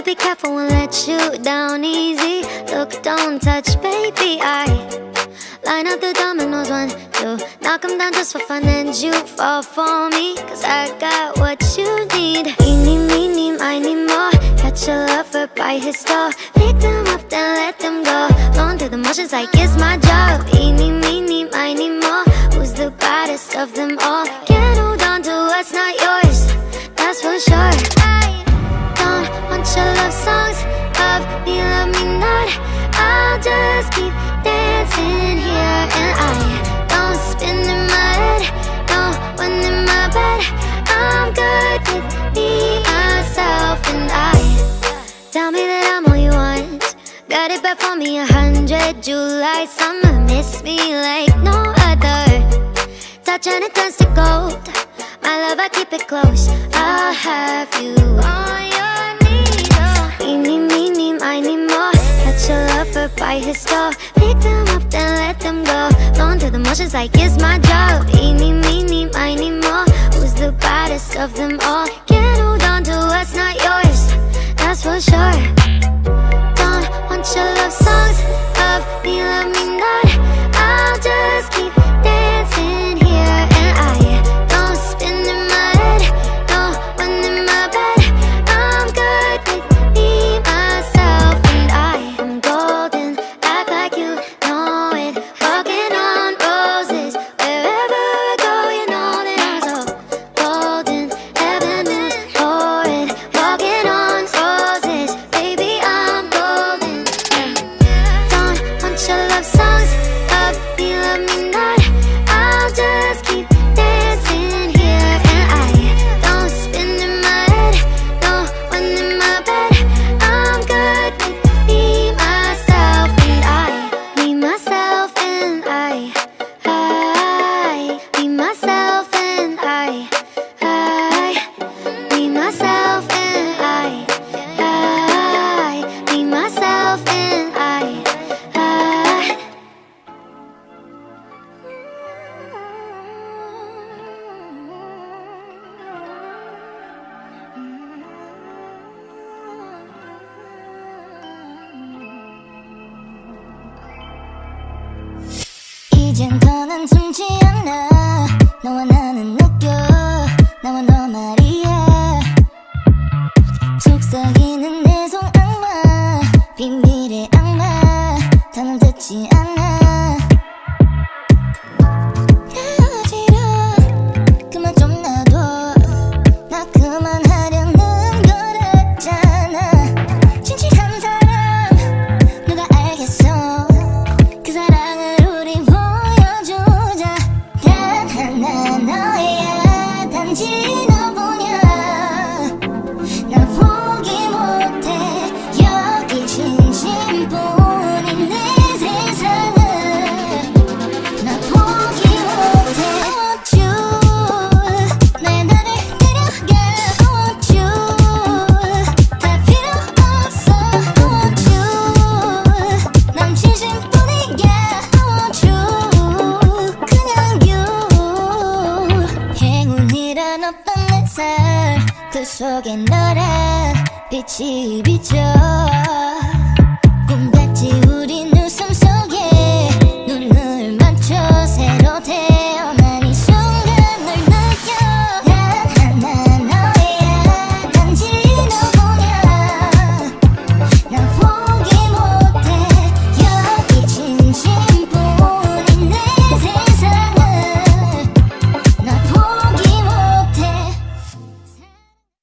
to be careful and let you down easy. Look, don't touch, baby, I Line up the dominoes, one, two. Knock them down just for fun and you fall for me. Cause I got what you need. Eeny, meeny, miny, more. Catch a lover by his door. Pick them up, then let them go. Going through the motions like it's my job. Eeny, meeny, miny, more. Who's the baddest of them all? Can't hold on to what's not love songs of me, love me not. I'll just keep dancing here And I don't spin in my head No one in my bed. I'm good with me, myself and I. Tell me that I'm all you want. Got it back for me a hundred July, summer, miss me like no other. Touch and it turns to gold. My love, I keep it close his door Pick them up, then let them go. Going through the motions like it's my job. Eeny, meeny, miny, more. Who's the baddest of them all? Can't hold on to what's not yours That's for sure. Don't want your love songs Love me, love me not 이젠 더는 숨지 않아. 너와 나는 느껴 나와 너 말이야. 속삭이는 내 손 악마. 비밀의 악마. 더는 듣지 않아 없던 내삶그 속에 너란 빛이 비쳐